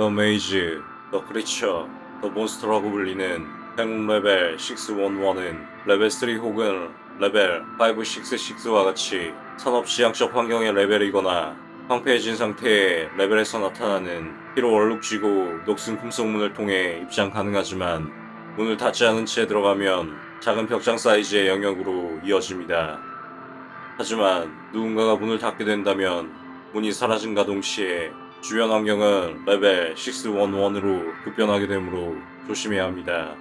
The Maze, The Creature, The Monster라고 불리는 행운 레벨 611은 레벨 3 혹은 레벨 566와 같이 산업지향적 환경의 레벨이거나 황폐해진 상태의 레벨에서 나타나는 피로 얼룩지고 녹슨 금속문을 통해 입장 가능하지만 문을 닫지 않은 채 들어가면 작은 벽장 사이즈의 영역으로 이어집니다. 하지만 누군가가 문을 닫게 된다면 문이 사라짐과 동시에 주변 환경은 레벨 611으로 급변하게 되므로 조심해야 합니다.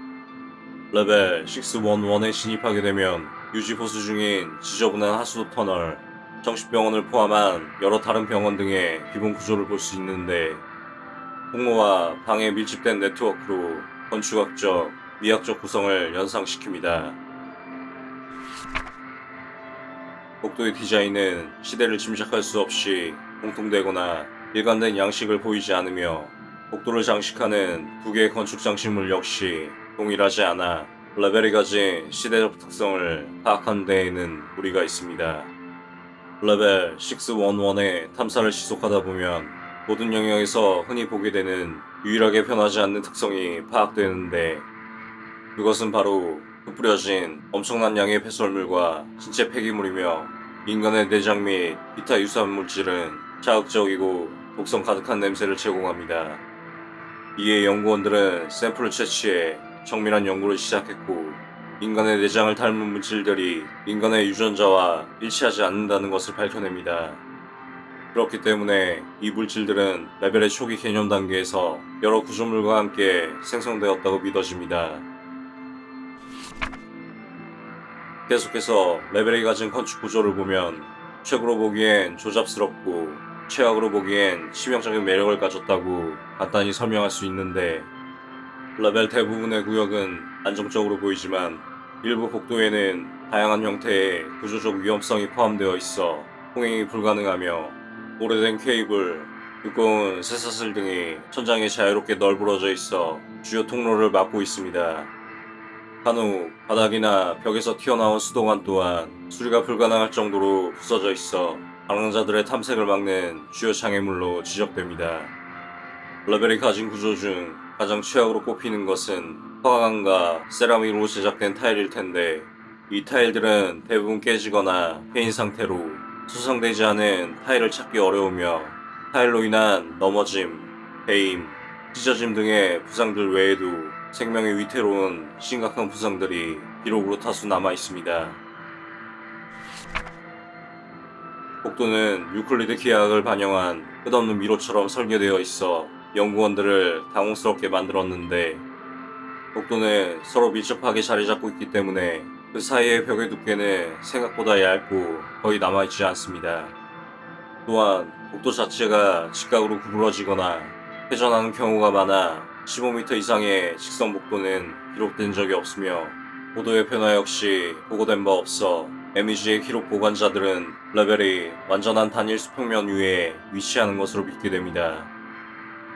레벨 611에 진입하게 되면 유지 보수 중인 지저분한 하수도 터널, 정신병원을 포함한 여러 다른 병원 등의 기본 구조를 볼 수 있는데 통로와 방에 밀집된 네트워크로 건축학적, 미학적 구성을 연상시킵니다. 복도의 디자인은 시대를 짐작할 수 없이 공통되거나 일관된 양식을 보이지 않으며 복도를 장식하는 두 개의 건축 장식물 역시 동일하지 않아 레벨이 가진 시대적 특성을 파악하는 데에는 무리가 있습니다. 레벨 611의 탐사를 지속하다 보면 모든 영역에서 흔히 보게 되는 유일하게 변하지 않는 특성이 파악되는데 그것은 바로 흩뿌려진 엄청난 양의 배설물과 신체 폐기물이며 인간의 내장 및 기타 유사한 물질은 자극적이고 독성 가득한 냄새를 제공합니다. 이에 연구원들은 샘플을 채취해 정밀한 연구를 시작했고 인간의 내장을 닮은 물질들이 인간의 유전자와 일치하지 않는다는 것을 밝혀냅니다. 그렇기 때문에 이 물질들은 레벨의 초기 개념 단계에서 여러 구조물과 함께 생성되었다고 믿어집니다. 계속해서 레벨이 가진 건축 구조를 보면 최고로 보기엔 조잡스럽고 최악으로 보기엔 치명적인 매력을 가졌다고 간단히 설명할 수 있는데 레벨 대부분의 구역은 안정적으로 보이지만 일부 복도에는 다양한 형태의 구조적 위험성이 포함되어 있어 통행이 불가능하며 오래된 케이블, 두꺼운 쇠사슬 등이 천장에 자유롭게 널브러져 있어 주요 통로를 막고 있습니다. 간혹 바닥이나 벽에서 튀어나온 수도관 또한 수리가 불가능할 정도로 부서져 있어 방랑자들의 탐색을 막는 주요 장애물로 지적됩니다. 레벨이 가진 구조 중 가장 최악으로 꼽히는 것은 화강과 세라믹으로 제작된 타일일 텐데 이 타일들은 대부분 깨지거나 패인 상태로 수성되지 않은 타일을 찾기 어려우며 타일로 인한 넘어짐, 배임, 찢어짐 등의 부상들 외에도 생명의 위태로운 심각한 부상들이 기록으로 다수 남아 있습니다. 복도는 유클리드 기하학을 반영한 끝없는 미로처럼 설계되어 있어 연구원들을 당혹스럽게 만들었는데 복도는 서로 밀접하게 자리 잡고 있기 때문에 그 사이의 벽의 두께는 생각보다 얇고 거의 남아있지 않습니다. 또한 복도 자체가 직각으로 구부러지거나 회전하는 경우가 많아 15m 이상의 직선 복도는 기록된 적이 없으며 보도의 변화 역시 보고된 바 없어 MEG의 기록 보관자들은 레벨이 완전한 단일 수평면 위에 위치하는 것으로 믿게 됩니다.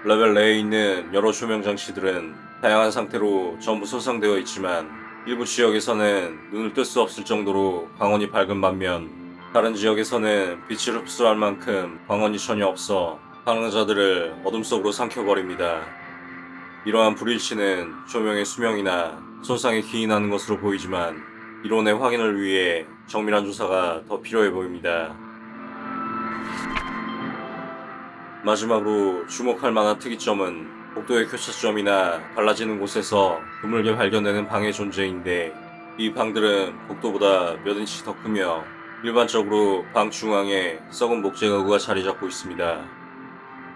레벨 내에 있는 여러 조명 장치들은 다양한 상태로 전부 손상되어 있지만 일부 지역에서는 눈을 뜰 수 없을 정도로 광원이 밝은 반면 다른 지역에서는 빛을 흡수할 만큼 광원이 전혀 없어 방랑자들을 어둠 속으로 삼켜버립니다. 이러한 불일치는 조명의 수명이나 손상에 기인하는 것으로 보이지만 이론의 확인을 위해 정밀한 조사가 더 필요해 보입니다. 마지막으로 주목할 만한 특이점은 복도의 교차점이나 갈라지는 곳에서 드물게 발견되는 방의 존재인데 이 방들은 복도보다 몇 인치 더 크며 일반적으로 방 중앙에 썩은 목재 가구가 자리 잡고 있습니다.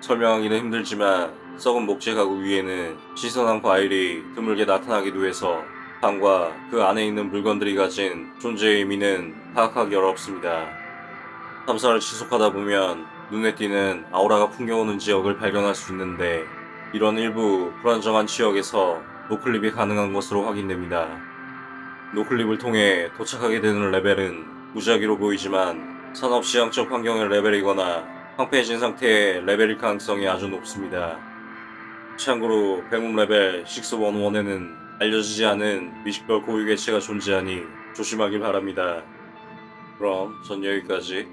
설명하기는 힘들지만 썩은 목재 가구 위에는 신선한 과일이 드물게 나타나기도 해서 방과 그 안에 있는 물건들이 가진 존재의 의미는 파악하기 어렵습니다. 탐사를 지속하다 보면 눈에 띄는 아우라가 풍겨오는 지역을 발견할 수 있는데 이런 일부 불안정한 지역에서 noclip이 가능한 것으로 확인됩니다. noclip을 통해 도착하게 되는 레벨은 무작위로 보이지만 산업지향적 환경의 레벨이거나 황폐해진 상태의 레벨일 가능성이 아주 높습니다. 참고로 백룸 레벨 611에는 알려지지 않은 미식별 고유 개체가 존재하니 조심하길 바랍니다. 그럼 전 여기까지